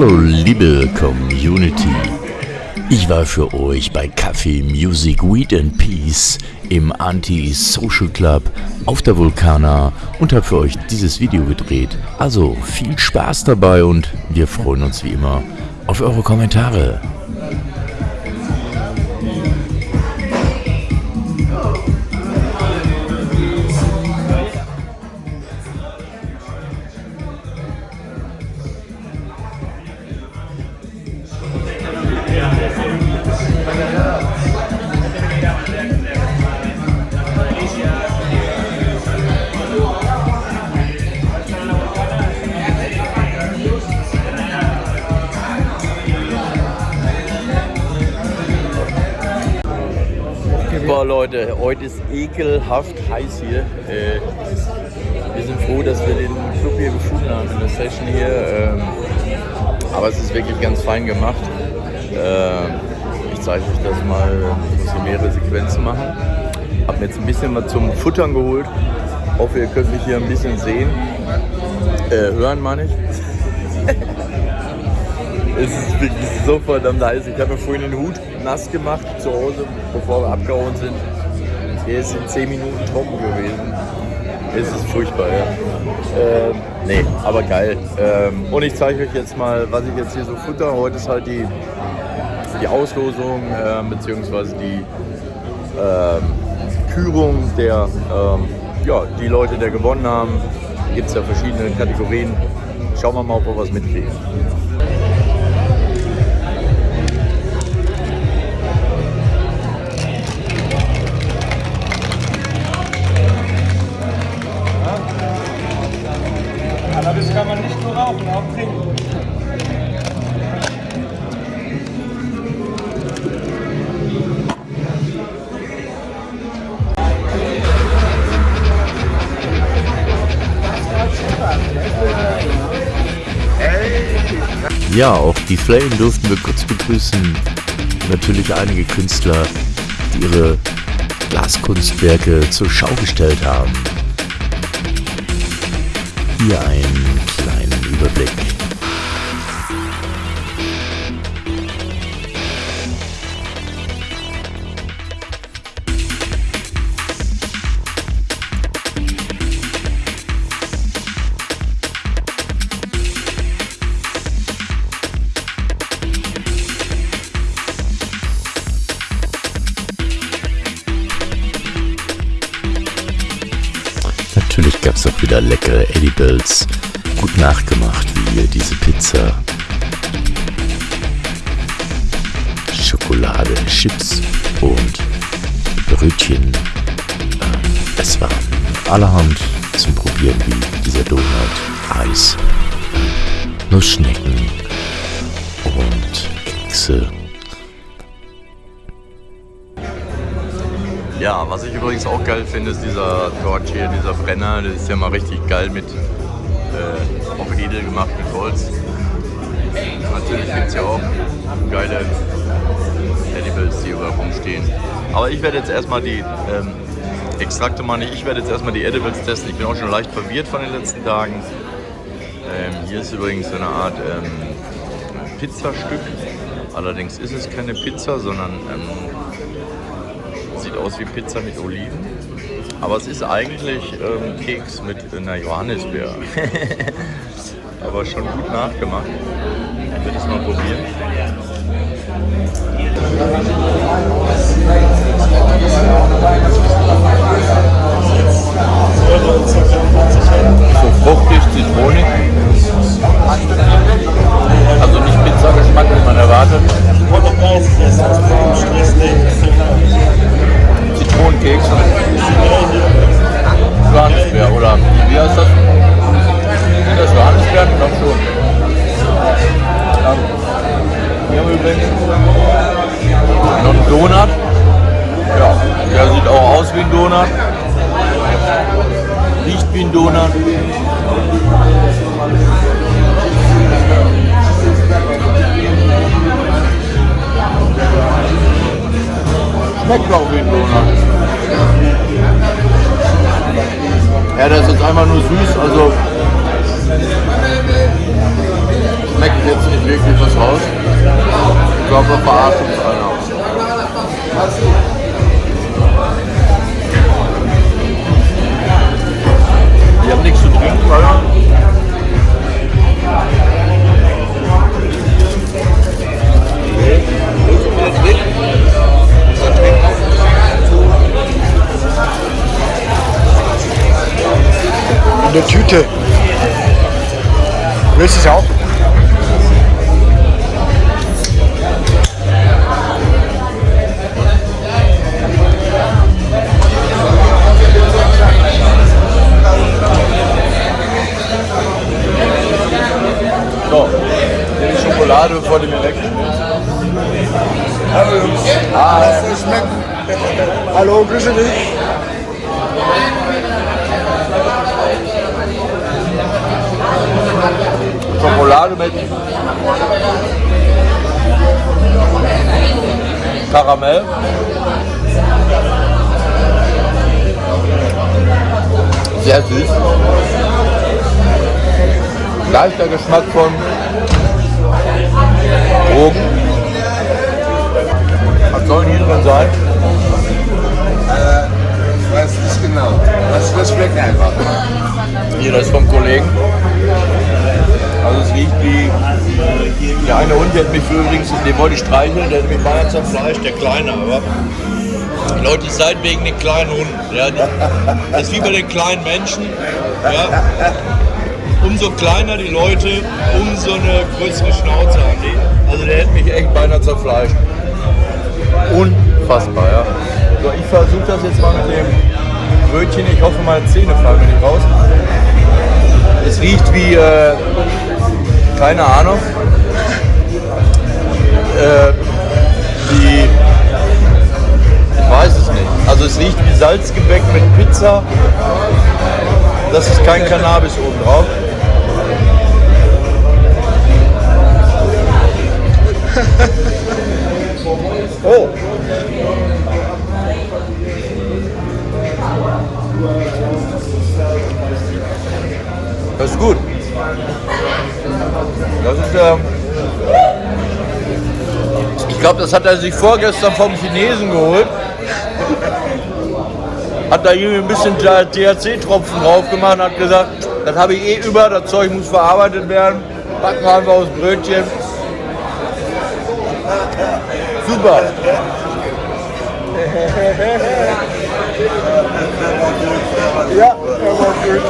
Hallo liebe Community. Ich war für euch bei Kaffee Music Weed and Peace im Anti-Social Club auf der Vulkana und habe für euch dieses Video gedreht. Also viel Spaß dabei und wir freuen uns wie immer auf eure Kommentare. Boah Leute, heute ist ekelhaft heiß hier. Äh, wir sind froh, dass wir den Club hier gefunden haben in der Session hier. Ähm, aber es ist wirklich ganz fein gemacht. Äh, ich zeige euch das mal, ich muss mehrere Sequenzen machen. Hab mir jetzt ein bisschen was zum Futtern geholt. Hoffe, ihr könnt mich hier ein bisschen sehen. Äh, hören meine ich. es ist wirklich so verdammt heiß. Ich habe mir vorhin den Hut nass gemacht zu Hause, bevor wir abgehauen sind. Der ist in 10 Minuten trocken gewesen. Es ist furchtbar, ja. Ähm, nee, aber geil. Ähm, und ich zeige euch jetzt mal, was ich jetzt hier so futter. Heute ist halt die, die Auslosung äh, bzw. die ähm, Kürung der, ähm, ja, die Leute, die gewonnen haben. Gibt es ja verschiedene Kategorien. Schauen wir mal, ob wir was mitkriegen. Ja, auch die Flame durften wir kurz begrüßen. Natürlich einige Künstler, die ihre Glaskunstwerke zur Schau gestellt haben. Hier einen kleinen Überblick. Es auch wieder leckere Edibles, gut nachgemacht, wie hier diese Pizza. Schokolade, Chips und Brötchen. Ähm, Es war allerhand zum Probieren, wie dieser Donut, Eis, Nussschnecken und Kekse. Ja, was ich übrigens auch geil finde, ist dieser Torch hier, dieser Brenner. Das ist ja mal richtig geil mit, äh, auch edel gemacht mit Holz. Natürlich gibt es ja auch geile Edibles, die überall rumstehen. Aber ich werde jetzt erstmal die ähm, Extrakte machen. Ich werde jetzt erstmal die Edibles testen. Ich bin auch schon leicht verwirrt von den letzten Tagen. Ähm, hier ist übrigens so eine Art ähm, Pizzastück. Allerdings ist es keine Pizza, sondern ähm, aus wie Pizza mit Oliven. Aber es ist eigentlich ähm, Keks mit einer Johannisbeer. Aber schon gut nachgemacht. Ich werde es mal probieren. So fruchtig, zitronig. Schmeckt auch wie ein Donut. Ja, der ist jetzt einfach nur süß, also schmeckt jetzt nicht wirklich was raus. Ich glaube, wir verarschen uns einer. Die haben nichts zu trinken, oder? So, die Schokolade, die mir wegschmilzt. Hallo Jungs. Ah, Das schmeckt. Hallo, grüße dich. Schokolade mit Karamell. Sehr süß. Leichter Geschmack von Drogen. Was soll hier drin sein? Ich weiß nicht genau. Das, das schmeckt einfach. Hier, das ist vom Kollegen. Also es riecht wie... Der eine Hund, der hat mich übrigens, den wollte ich streicheln, der hat mich beinahe zerfleischt, der Kleine, aber... Die Leute, seid wegen den kleinen Hunden. Ja, das ist wie bei den kleinen Menschen. Ja. Umso kleiner die Leute, umso eine größere Schnauze haben die. Also der hätte mich echt beinahe zerfleischt. Unfassbar, ja. So, ich versuche das jetzt mal mit dem Brötchen. Ich hoffe, meine Zähne fallen mir nicht raus. Es riecht wie, äh, keine Ahnung, äh, wie, ich weiß es nicht. Also es riecht wie Salzgebäck mit Pizza. Das ist kein Cannabis oben drauf. Oh. Das ist gut. Das ist ähm, ich glaube, das hat er sich vorgestern vom Chinesen geholt. Hat da irgendwie ein bisschen THC-Tropfen drauf gemacht und hat gesagt, das habe ich eh über, das Zeug muss verarbeitet werden. Backen wir einfach aus Brötchen. Super. Ja, er war gut.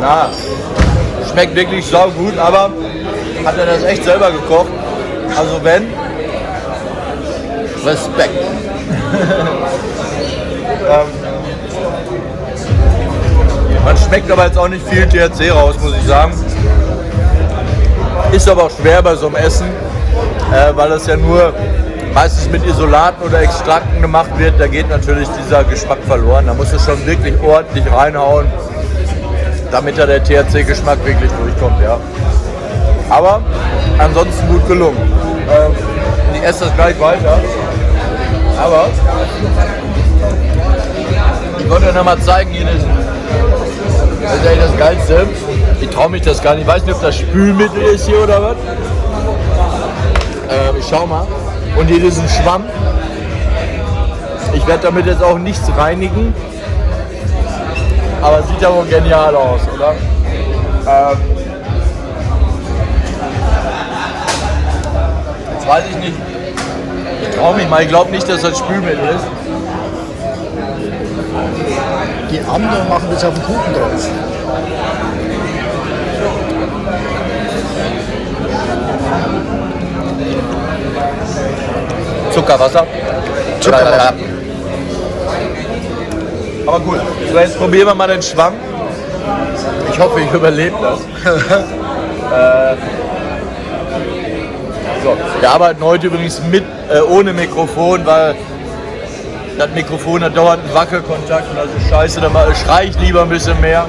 Na, schmeckt wirklich sau gut, aber hat er das echt selber gekocht? Also wenn, Respekt. ähm, man schmeckt aber jetzt auch nicht viel THC raus, muss ich sagen. Ist aber auch schwer bei so einem Essen, äh, weil das ja nur meistens mit Isolaten oder Extrakten gemacht wird. Da geht natürlich dieser Geschmack verloren. Da muss es schon wirklich ordentlich reinhauen, damit da der THC-Geschmack wirklich durchkommt. Ja. Aber ansonsten gut gelungen. Ähm, ich esse das gleich weiter. Aber ich wollte euch noch mal zeigen, hier ist, das ist eigentlich das Geilste. Ich traue mich das gar nicht. Ich weiß nicht, ob das Spülmittel ist hier oder was. Ähm, ich schau mal. Und hier ist ein Schwamm. Ich werde damit jetzt auch nichts reinigen. Aber sieht ja wohl genial aus, oder? Ähm, jetzt weiß ich nicht. Ich traue mich mal. Ich glaube nicht, dass das Spülmittel ist. Die anderen machen das auf den Kuchen drauf. Zuckerwasser. Zuckerwasser. Aber gut. So, jetzt probieren wir mal den Schwamm. Ich hoffe, ich überlebe das. äh, so. Wir arbeiten heute übrigens mit, äh, ohne Mikrofon, weil das Mikrofon hat dauernd einen Wackelkontakt und das ist scheiße, da schrei ich lieber ein bisschen mehr.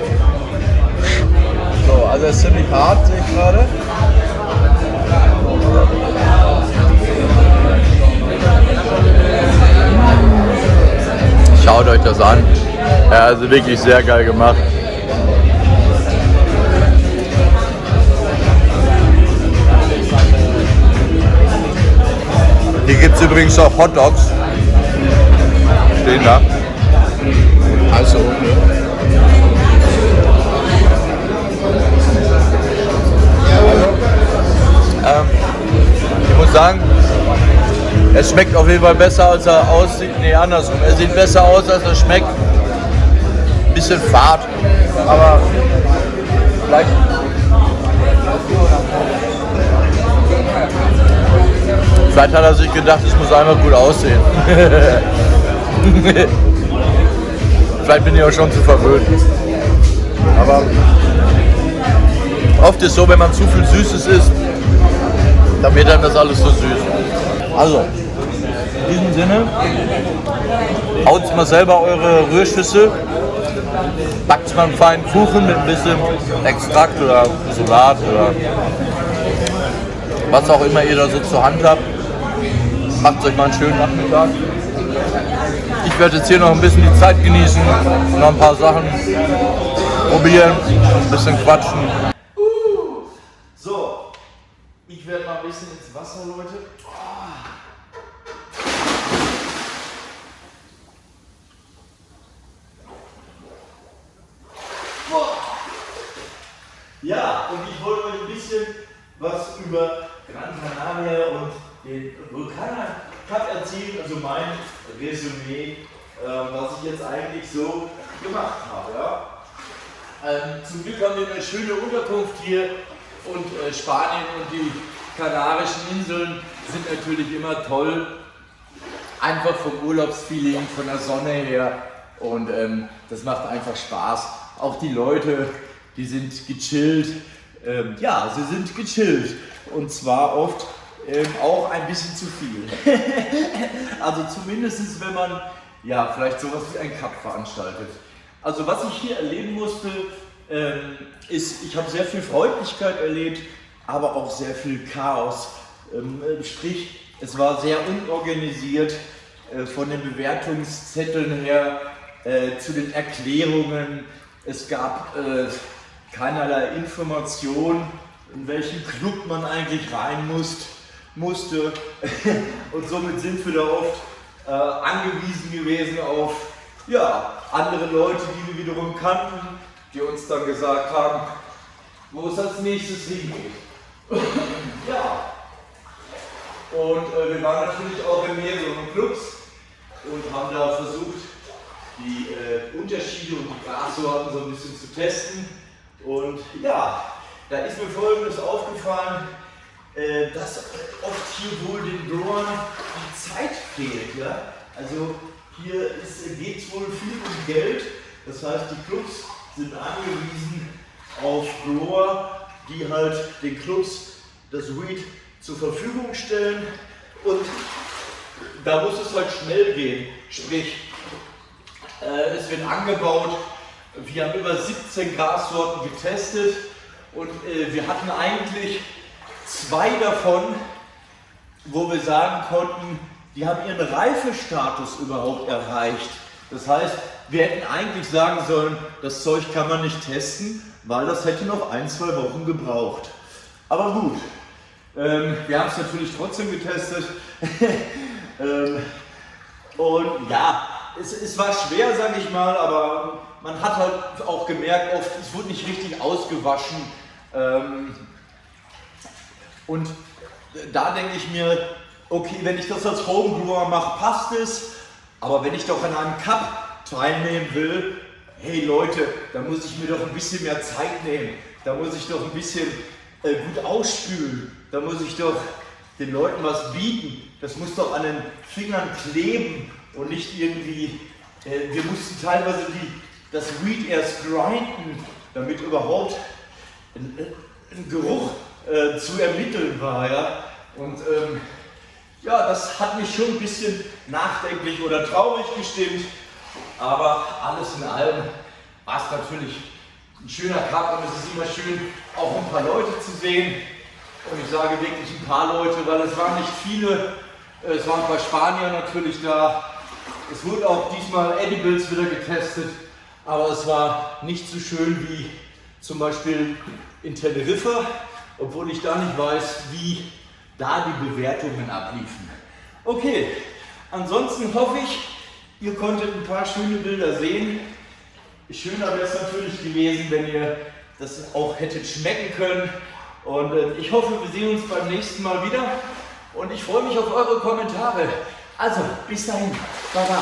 So, also es ist ziemlich hart, sehe ich gerade. Schaut euch das an. Ja, also wirklich sehr geil gemacht. Hier gibt es übrigens auch Hot Dogs. Stehen da. Also, Ähm, ich muss sagen, es schmeckt auf jeden Fall besser, als er aussieht. Nee, andersrum. Er sieht besser aus, als er schmeckt. Bisschen fad, aber vielleicht. Vielleicht hat er sich gedacht, es muss einfach gut aussehen. vielleicht bin ich auch schon zu verwöhnt. Aber oft ist so, wenn man zu viel Süßes isst, dann wird dann das alles so süß. Also, in diesem Sinne, haut mal selber eure Rührschüssel, backt mal einen feinen Kuchen mit ein bisschen Extrakt oder Salat oder was auch immer ihr da so zur Hand habt. Macht euch mal einen schönen Nachmittag. Ich werde jetzt hier noch ein bisschen die Zeit genießen, noch ein paar Sachen probieren, ein bisschen quatschen. So, ich werde mal ein bisschen ins Wasser, Leute. Ja, und ich wollte euch ein bisschen was über Gran Canaria und den Vulkaner Cup erzählen, also mein Resümee, äh, was ich jetzt eigentlich so gemacht habe. Ja? Ähm, zum Glück haben wir eine schöne Unterkunft hier und äh, Spanien und die Kanarischen Inseln sind natürlich immer toll. Einfach vom Urlaubsfeeling, von der Sonne her und ähm, das macht einfach Spaß. Auch die Leute, die sind gechillt. Ähm, ja, sie sind gechillt und zwar oft ähm, auch ein bisschen zu viel. also zumindest wenn man ja vielleicht sowas wie ein Cup veranstaltet. Also was ich hier erleben musste, ähm, ist, ich habe sehr viel Freundlichkeit erlebt, aber auch sehr viel Chaos. Ähm, äh, sprich, es war sehr unorganisiert äh, von den Bewertungszetteln her äh, zu den Erklärungen. Es gab äh, keinerlei Information, in welchen Club man eigentlich rein muss, musste. Und somit sind wir da oft äh, angewiesen gewesen auf ja, andere Leute, die wir wiederum kannten, die uns dann gesagt haben, wo es als nächstes hingeht. ja. Und äh, wir waren natürlich auch in mehreren Clubs und haben da versucht, die äh, Unterschiede und die Grassorten so ein bisschen zu testen. Und ja, da ist mir folgendes aufgefallen, äh, dass oft hier wohl den Growern die Zeit fehlt. Ja? Also hier geht es wohl viel um Geld, das heißt die Clubs sind angewiesen auf Grower, die halt den Clubs das Weed zur Verfügung stellen und da muss es halt schnell gehen. Sprich, äh, es wird angebaut, wir haben über 17 Grassorten getestet und äh, wir hatten eigentlich zwei davon, wo wir sagen konnten, die haben ihren Reifestatus überhaupt erreicht. Das heißt, wir hätten eigentlich sagen sollen, das Zeug kann man nicht testen, weil das hätte noch ein, zwei Wochen gebraucht. Aber gut, ähm, wir haben es natürlich trotzdem getestet. ähm, und ja, es, es war schwer, sage ich mal, aber man hat halt auch gemerkt, oft, es wurde nicht richtig ausgewaschen. Ähm, und da denke ich mir, okay, wenn ich das als Homebrewer mache, passt es. Aber wenn ich doch an einem Cup teilnehmen will, hey Leute, da muss ich mir doch ein bisschen mehr Zeit nehmen. Da muss ich doch ein bisschen äh, gut ausspülen. Da muss ich doch den Leuten was bieten. Das muss doch an den Fingern kleben und nicht irgendwie, äh, wir mussten teilweise die, das Weed erst grinden, damit überhaupt ein, ein Geruch äh, zu ermitteln war. Ja? Und ähm, ja, das hat mich schon ein bisschen nachdenklich oder traurig gestimmt. Aber alles in allem war es natürlich ein schöner Cup und es ist immer schön, auch ein paar Leute zu sehen. Und ich sage wirklich ein paar Leute, weil es waren nicht viele. Es waren ein paar Spanier natürlich da. Es wurde auch diesmal Edibles wieder getestet, aber es war nicht so schön wie zum Beispiel in Teneriffa, obwohl ich da nicht weiß, wie da die Bewertungen abliefen. Okay, ansonsten hoffe ich, ihr konntet ein paar schöne Bilder sehen. Schöner wäre es natürlich gewesen, wenn ihr das auch hättet schmecken können. Und äh, ich hoffe, wir sehen uns beim nächsten Mal wieder. Und ich freue mich auf eure Kommentare. Also, bis dahin. Baba.